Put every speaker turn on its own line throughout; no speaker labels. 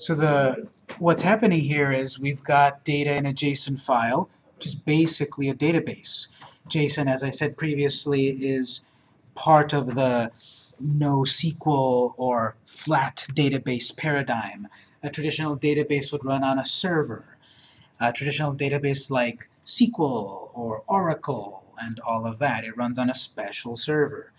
So the what's happening here is we've got data in a JSON file, which is basically a database. JSON, as I said previously, is part of the NoSQL or flat database paradigm. A traditional database would run on a server. A traditional database like SQL or Oracle and all of that, it runs on a special server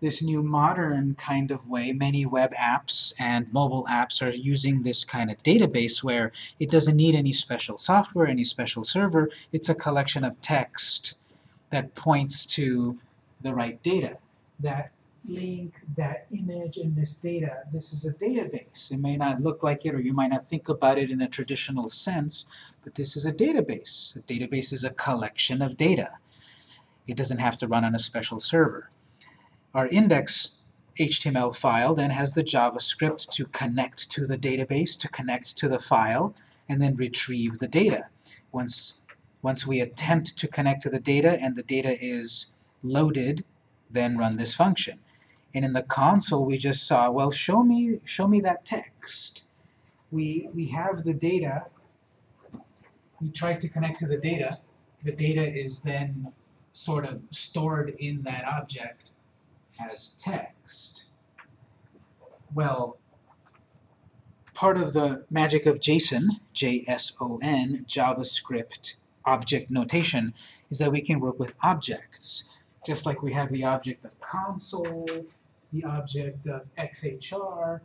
this new modern kind of way, many web apps and mobile apps are using this kind of database where it doesn't need any special software, any special server, it's a collection of text that points to the right data. That link, that image and this data, this is a database. It may not look like it or you might not think about it in a traditional sense, but this is a database. A database is a collection of data. It doesn't have to run on a special server. Our index HTML file then has the JavaScript to connect to the database, to connect to the file, and then retrieve the data. Once, once we attempt to connect to the data and the data is loaded, then run this function. And in the console we just saw, well, show me, show me that text. We, we have the data, we try to connect to the data, the data is then sort of stored in that object, as text. Well, part of the magic of JSON, J-S-O-N, JavaScript object notation, is that we can work with objects. Just like we have the object of console, the object of XHR,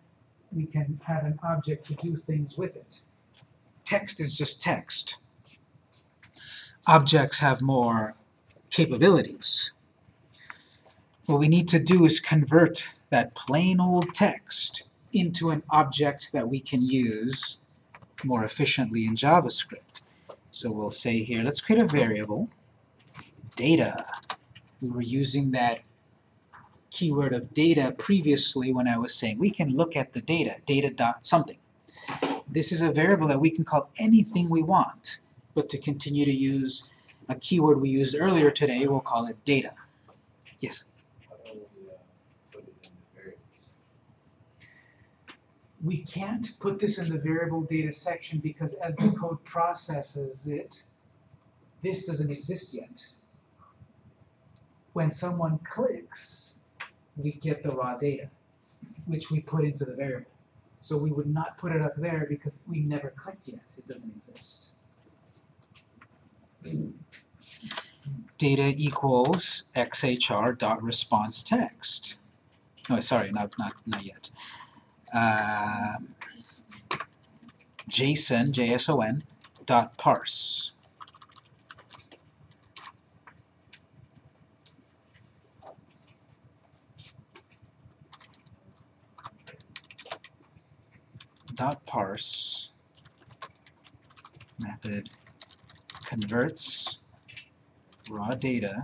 we can have an object to do things with it. Text is just text. Objects have more capabilities. What we need to do is convert that plain old text into an object that we can use more efficiently in JavaScript. So we'll say here, let's create a variable, data. We were using that keyword of data previously when I was saying we can look at the data, data dot something. This is a variable that we can call anything we want, but to continue to use a keyword we used earlier today, we'll call it data. Yes? We can't put this in the variable data section because as the code processes it, this doesn't exist yet. When someone clicks, we get the raw data, which we put into the variable. So we would not put it up there because we never clicked yet. It doesn't exist. Data equals xhr dot response text. Oh, sorry, not not not yet uh, JSON, J-S-O-N, dot parse. dot parse method converts raw data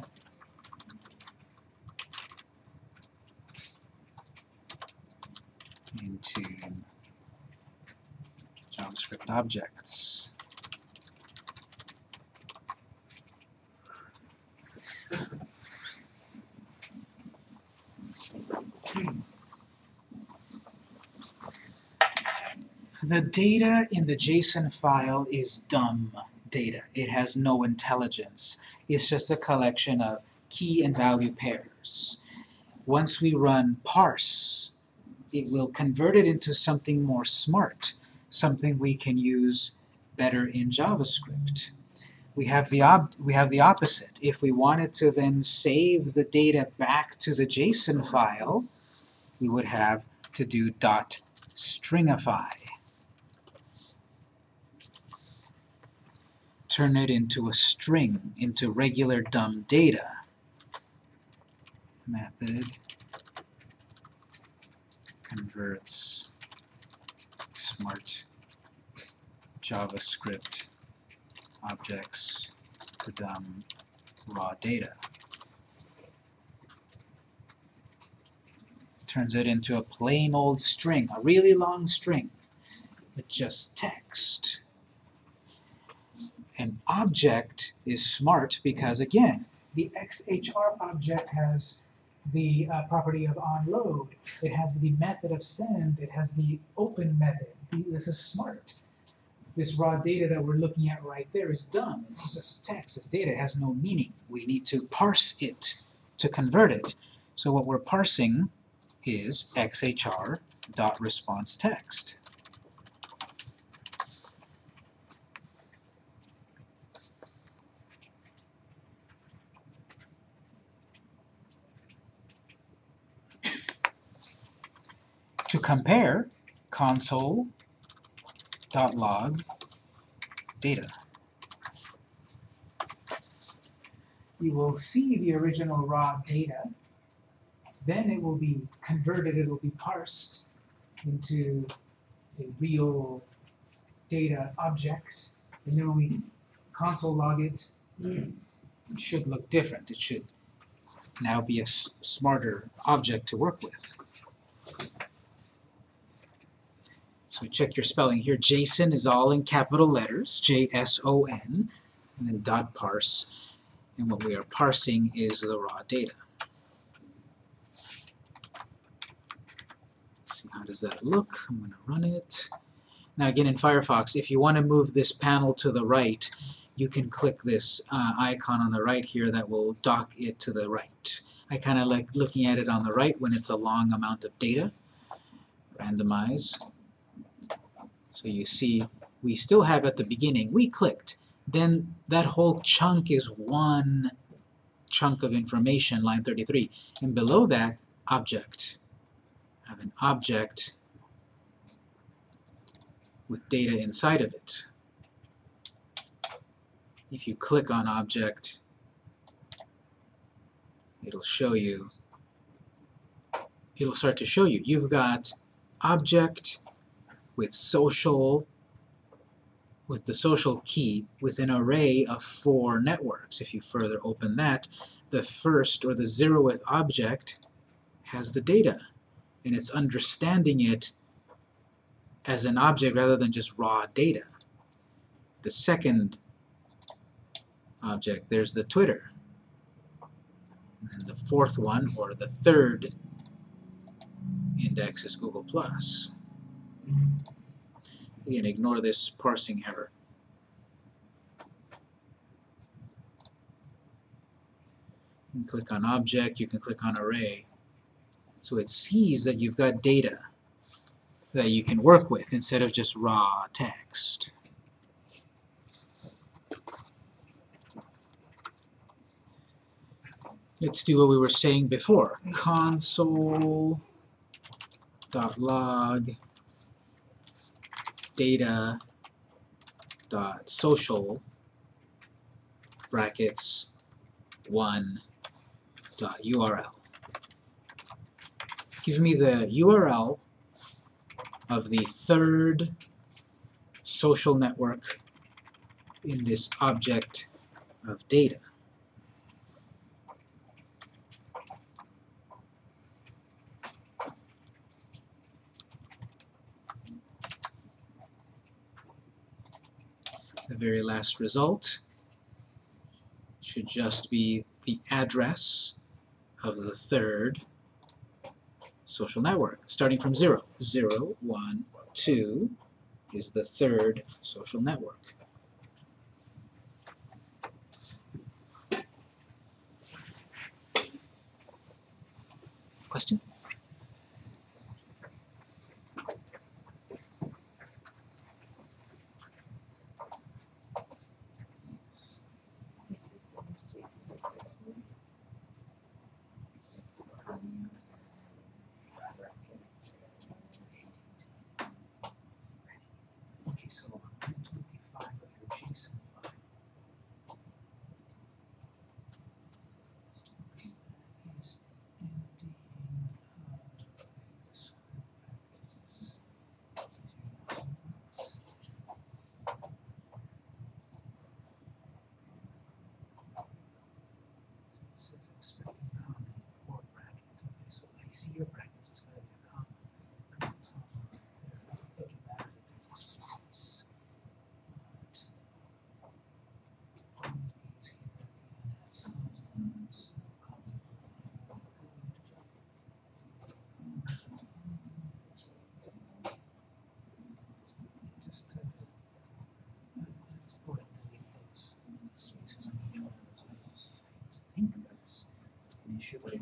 into JavaScript objects. The data in the JSON file is dumb data. It has no intelligence. It's just a collection of key and value pairs. Once we run parse, it will convert it into something more smart, something we can use better in JavaScript. We have the we have the opposite. If we wanted to then save the data back to the JSON file, we would have to do dot stringify. Turn it into a string, into regular dumb data. Method converts smart JavaScript objects to dumb raw data. Turns it into a plain old string, a really long string, with just text. An object is smart because, again, the XHR object has the uh, property of onload. It has the method of send. It has the open method. This is smart. This raw data that we're looking at right there is dumb. It's just text. It's data. It has no meaning. We need to parse it to convert it. So what we're parsing is xhr dot response text. To compare console.log log data. You will see the original raw data. Then it will be converted, it will be parsed into a real data object. And then when we console log it, it should look different. It should now be a smarter object to work with. So check your spelling here. JSON is all in capital letters, J-S-O-N, and then dot parse. And what we are parsing is the raw data. Let's see, how does that look? I'm going to run it. Now again in Firefox, if you want to move this panel to the right, you can click this uh, icon on the right here that will dock it to the right. I kind of like looking at it on the right when it's a long amount of data. Randomize. So you see, we still have at the beginning, we clicked. Then that whole chunk is one chunk of information, line 33. And below that, object. I have an object with data inside of it. If you click on object, it'll show you, it'll start to show you. You've got object with social, with the social key with an array of four networks. If you further open that, the first or the zeroth object has the data, and it's understanding it as an object rather than just raw data. The second object, there's the Twitter. And the fourth one, or the third index is Google+. Again, ignore this parsing error. You can click on object, you can click on array. So it sees that you've got data that you can work with instead of just raw text. Let's do what we were saying before. Console dot log data dot social brackets one dot URL. Give me the URL of the third social network in this object of data. Very last result should just be the address of the third social network, starting from 0. 0, 1, 2 is the third social network.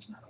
was not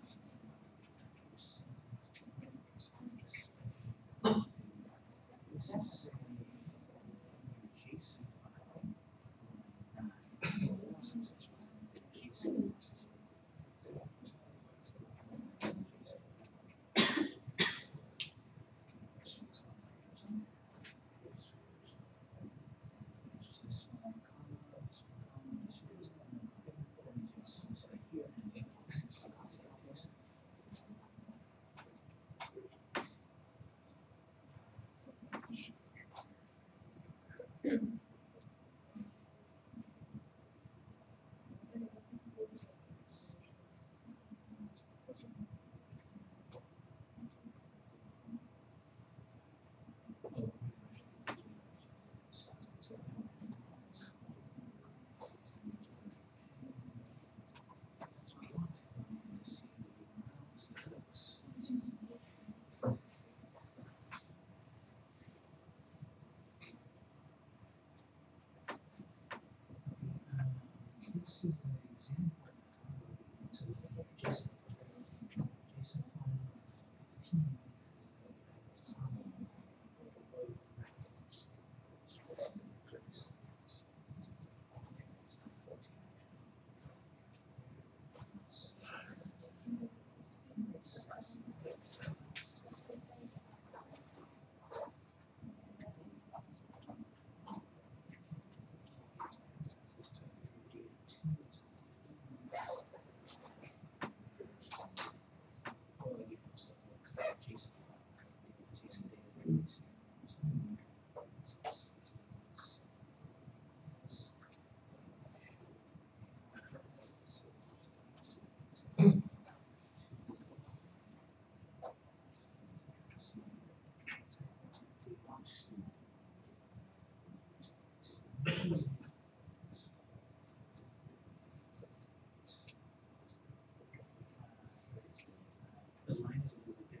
是个例子。
mismo que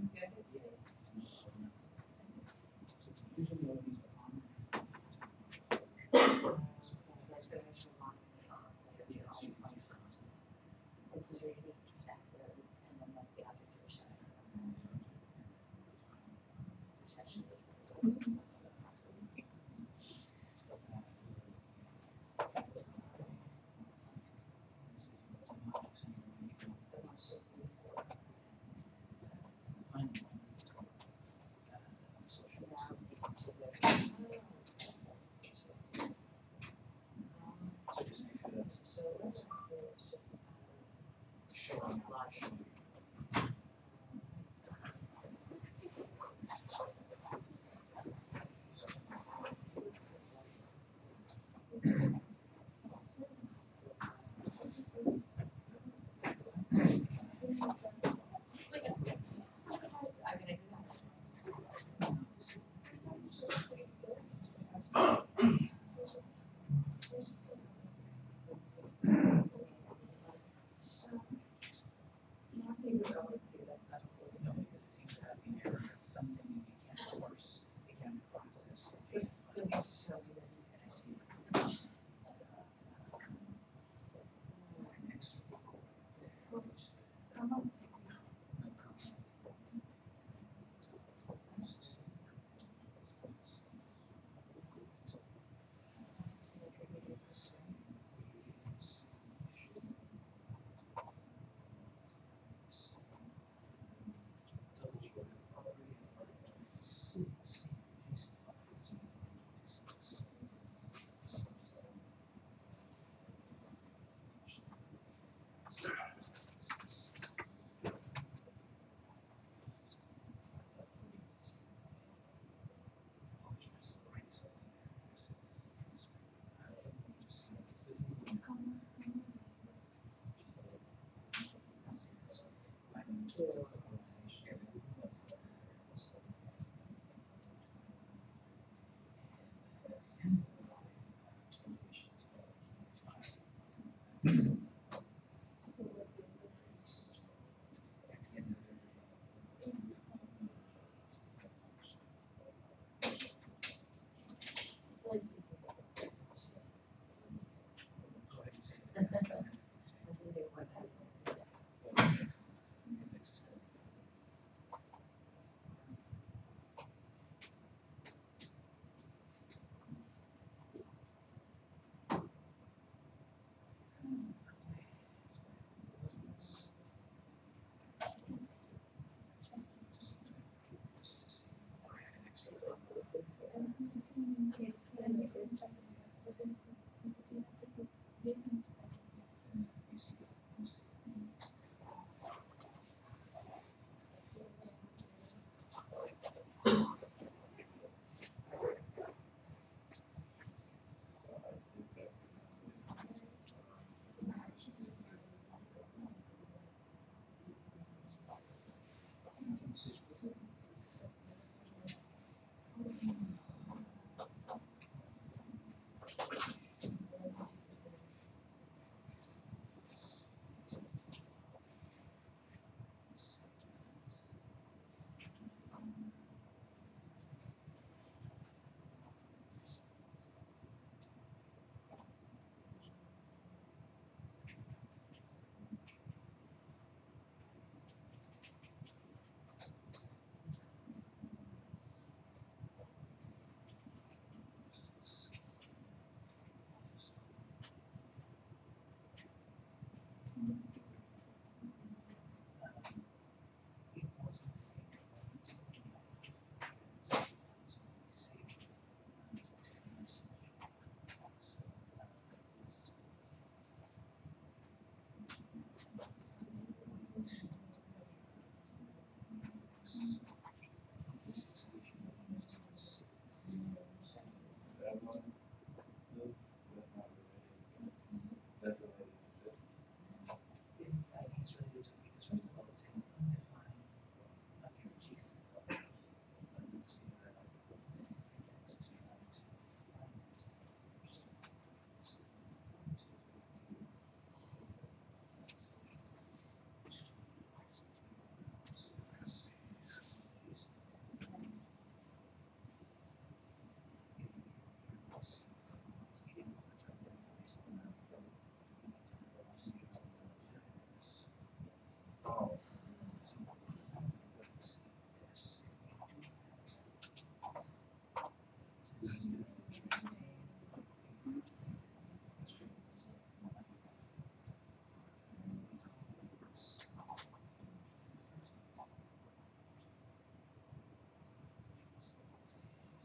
message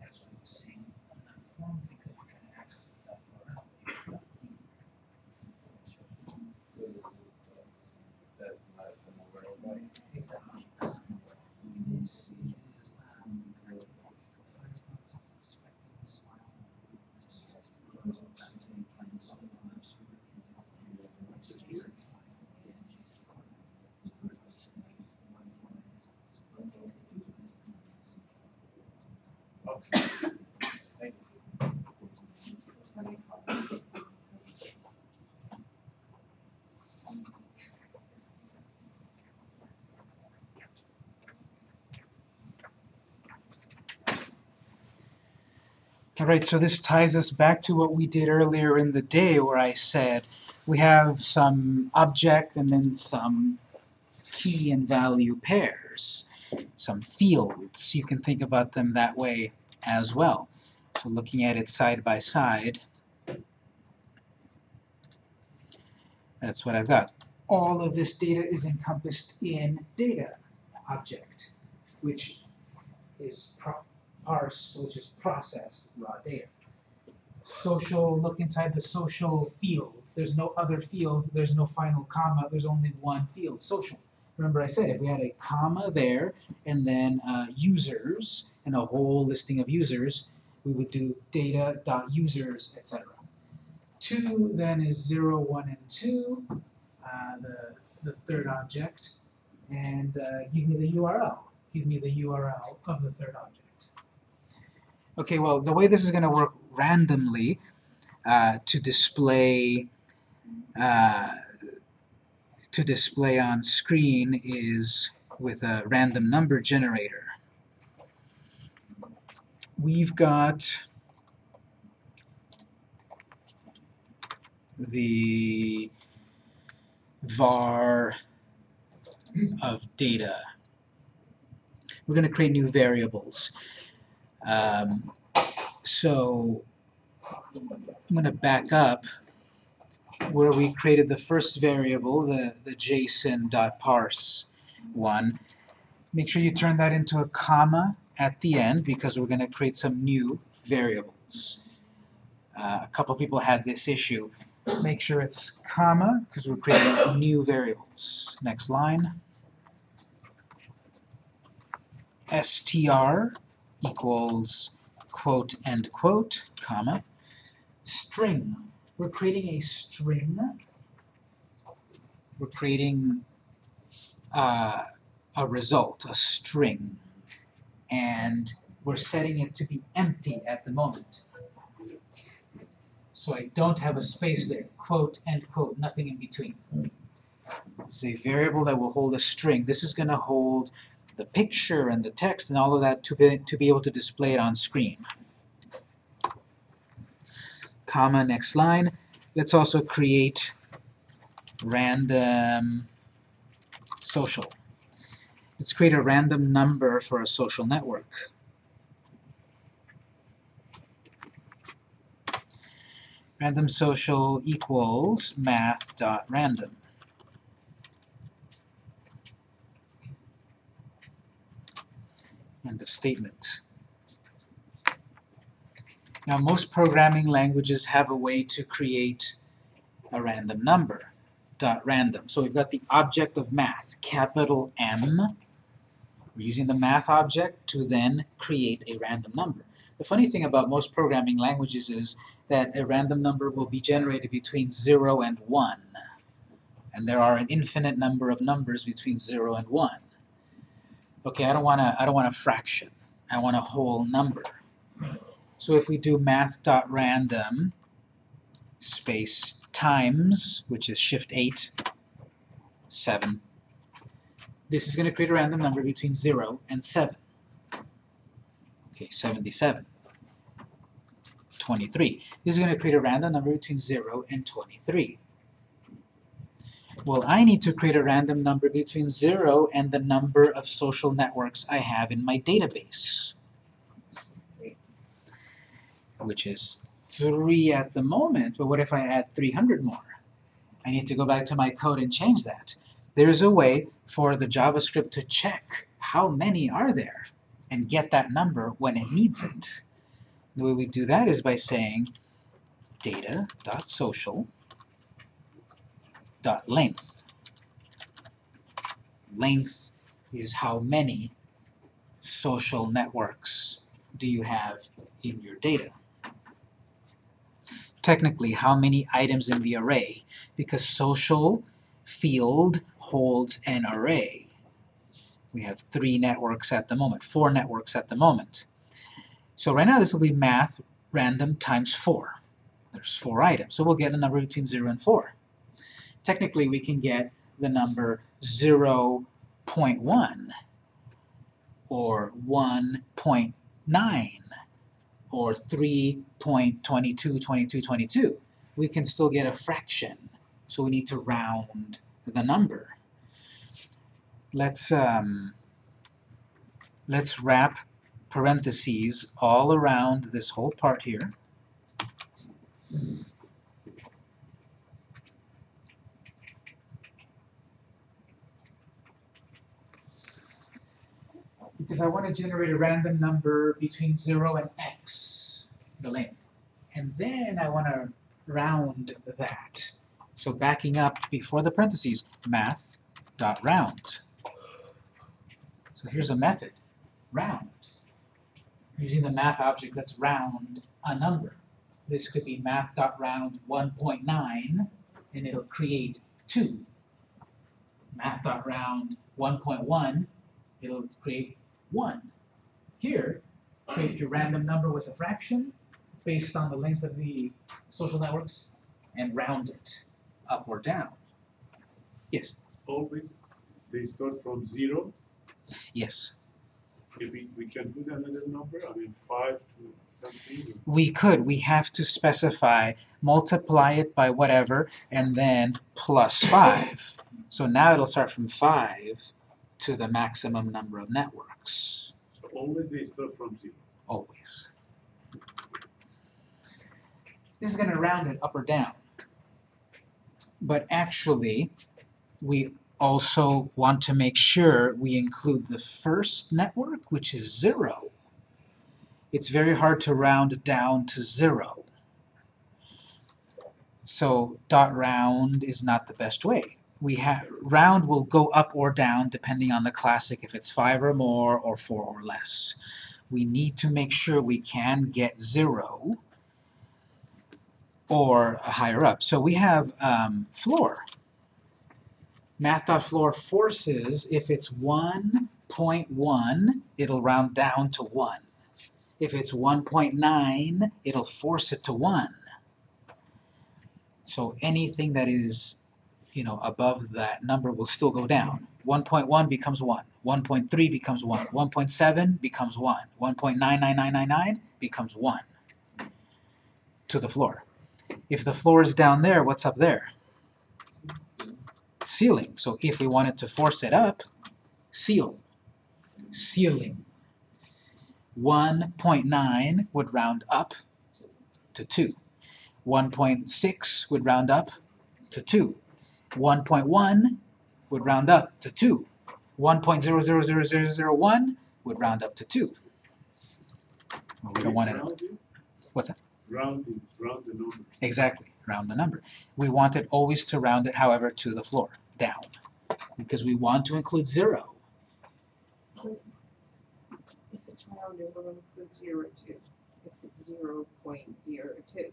That's
what I was saying, it's not formed because you're trying to access the dot URL.
That's not from the right way.
Exactly. This is labs, Firefox is inspecting this file.
Okay. Thank
Alright, so this ties us back to what we did earlier in the day where I said we have some object and then some key and value pairs, some fields. You can think about them that way as well. So looking at it side by side, that's what I've got. All of this data is encompassed in data object, which is parse, which is processed raw data. Social, look inside the social field. There's no other field, there's no final comma, there's only one field, social. Remember I said if we had a comma there and then uh, users and a whole listing of users, we would do data.users, etc. Two then is zero, one, and two, uh, the, the third object, and uh, give me the URL. Give me the URL of the third object. Okay, well, the way this is going to work randomly uh, to display uh, to display on screen is with a random number generator. We've got the var of data. We're going to create new variables. Um, so I'm going to back up where we created the first variable, the, the json.parse one. Make sure you turn that into a comma at the end because we're going to create some new variables. Uh, a couple people had this issue. Make sure it's comma because we're creating new variables. Next line. str equals quote end quote, comma, string. We're creating a string. We're creating uh, a result, a string, and we're setting it to be empty at the moment. So I don't have a space there, quote, end quote, nothing in between. It's a variable that will hold a string. This is going to hold the picture and the text and all of that to be, to be able to display it on screen. Comma, next line. Let's also create random social. Let's create a random number for a social network. Random social equals math.random. End of statement. Now most programming languages have a way to create a random number, dot random. So we've got the object of math, capital M. We're using the math object to then create a random number. The funny thing about most programming languages is that a random number will be generated between 0 and 1. And there are an infinite number of numbers between 0 and 1. Okay, I don't want to I don't want a fraction. I want a whole number. So if we do math.random space times, which is shift 8, 7, this is going to create a random number between 0 and 7. Okay, 77. 23. This is going to create a random number between 0 and 23. Well, I need to create a random number between 0 and the number of social networks I have in my database, which is 3 at the moment, but what if I add 300 more? I need to go back to my code and change that. There's a way for the JavaScript to check how many are there, and get that number when it needs it. The way we do that is by saying data.social dot length. Length is how many social networks do you have in your data. Technically, how many items in the array, because social field holds an array. We have three networks at the moment, four networks at the moment. So right now this will be math random times 4. There's four items, so we'll get a number between 0 and 4. Technically we can get the number 0 0.1 or 1.9 or 3.222222. We can still get a fraction, so we need to round the number. Let's um, let's wrap parentheses all around this whole part here. Because I want to generate a random number between 0 and x, the length. And then I want to round that. So backing up before the parentheses, math dot round. So here's a method, round. Using the math object, let's round a number. This could be math.round 1.9, and it'll create 2. Math.round 1.1, it'll create 1. Here, create your random number with a fraction based on the length of the social networks and round it up or down. Yes,
always they start from zero.
yes.
If we, we can do another number, I mean five to something.
We could, we have to specify, multiply it by whatever, and then plus 5. So now it'll start from 5 to the maximum number of networks,
So always they start from zero.
always. This is going to round it up or down. But actually, we also want to make sure we include the first network, which is 0. It's very hard to round down to 0. So dot round is not the best way. We have round will go up or down depending on the classic if it's 5 or more or 4 or less. We need to make sure we can get 0 or higher up. So we have um, floor. Math.floor forces, if it's 1.1, it'll round down to 1. If it's 1.9, it'll force it to 1. So anything that is, you know, above that number will still go down. 1.1 becomes 1. 1.3 becomes 1. 1.7 becomes 1. 1.99999 becomes 1 to the floor. If the floor is down there, what's up there? Ceiling. So if we wanted to force it up, ceil. Ceiling. 1.9 would round up to 2. 1.6 would round up to 2. 1.1 would round up to 2. 1.000001 would round up to 2. Well, we don't want it.
Round it,
What's that?
Round round the number.
Exactly, round the number. We want it always to round it, however, to the floor, down. Because we want to include 0.
If it's rounded, we're gonna put zero two, if it's zero point zero two,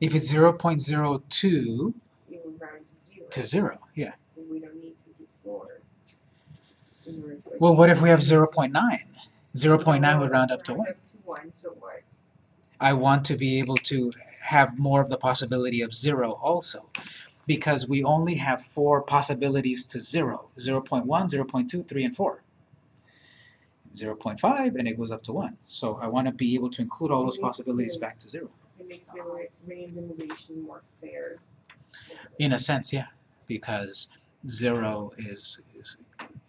If it's 0.02
you would round to zero.
yeah.
And we don't need to do four. in order to
Well, what if we have
that.
0.9? 0.9 would round up to 1.
Round up to one, so what?
I want to be able to have more of the possibility of 0 also. Because we only have four possibilities to 0. 0.1, 0.2, 3, and 4. 0.5, and it goes up to 1. So I want to be able to include all those possibilities back to 0.
It makes the randomization more fair.
In a sense, yeah, because 0 is, is,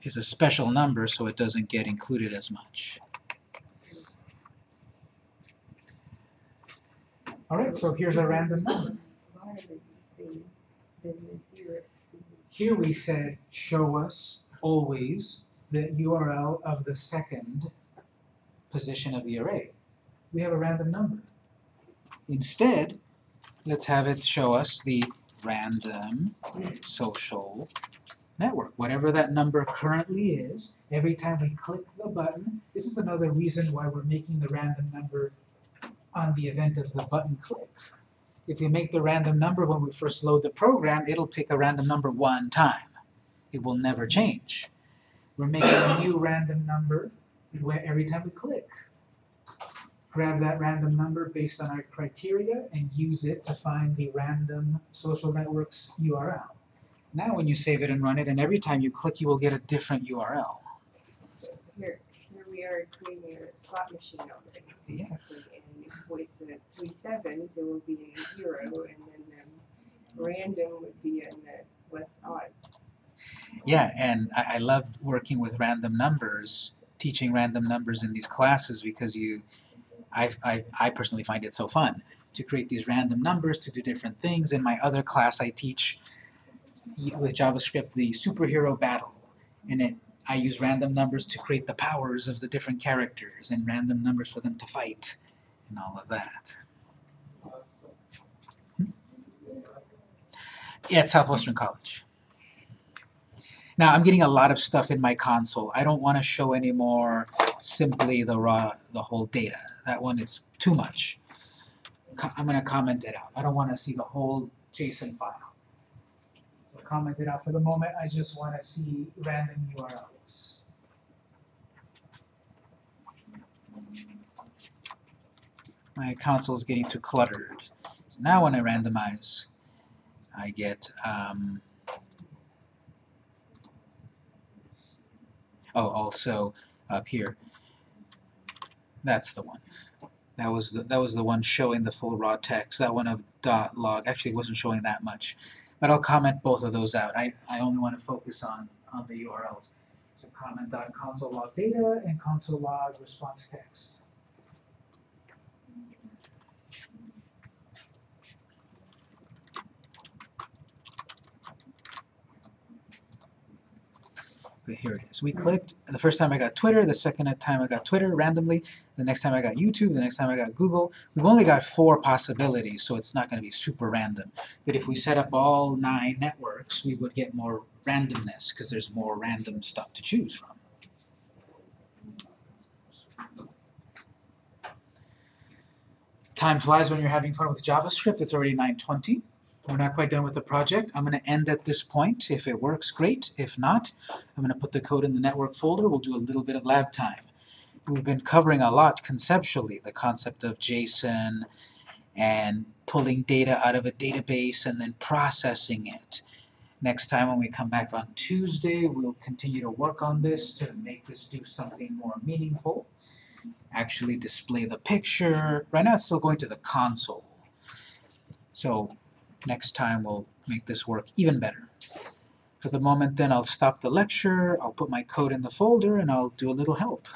is a special number, so it doesn't get included as much. Alright, so here's a random number. Here we said, show us always the URL of the second position of the array. We have a random number. Instead, let's have it show us the random social network, whatever that number currently is. Every time we click the button, this is another reason why we're making the random number on the event of the button click. If we make the random number when we first load the program, it'll pick a random number one time. It will never change. We're making a new random number every time we click. Grab that random number based on our criteria and use it to find the random social network's URL. Now when you save it and run it, and every time you click, you will get a different URL.
So here, here we are creating a slot machine already,
Yes.
basically, and if it's a three sevens, it will be a zero, and then um, random would be in the less odds.
Yeah, and I, I love working with random numbers, teaching random numbers in these classes because you, I, I, I personally find it so fun to create these random numbers to do different things. In my other class, I teach with JavaScript the superhero battle, and it I use random numbers to create the powers of the different characters and random numbers for them to fight and all of that. Hmm? Yeah, at Southwestern College. Now, I'm getting a lot of stuff in my console. I don't want to show anymore simply the raw, the whole data. That one is too much. Co- I'm going to comment it out. I don't want to see the whole JSON file. So comment it out for the moment. I just want to see random URLs. My console is getting too cluttered. So now when I randomize, I get um, Oh, also up here. That's the one. That was the, that was the one showing the full raw text. That one of dot log actually wasn't showing that much. But I'll comment both of those out. I, I only want to focus on, on the URLs. So comment dot console log data and console log response text. Here it is. We clicked, and the first time I got Twitter, the second time I got Twitter randomly, the next time I got YouTube, the next time I got Google. We've only got four possibilities, so it's not going to be super random. But if we set up all nine networks, we would get more randomness, because there's more random stuff to choose from. Time flies when you're having fun with JavaScript. It's already 9.20. We're not quite done with the project. I'm going to end at this point. If it works, great. If not, I'm going to put the code in the network folder. We'll do a little bit of lab time. We've been covering a lot conceptually, the concept of JSON and pulling data out of a database and then processing it. Next time when we come back on Tuesday, we'll continue to work on this to make this do something more meaningful. Actually display the picture. Right now it's still going to the console. So next time we'll make this work even better. For the moment then I'll stop the lecture, I'll put my code in the folder, and I'll do a little help.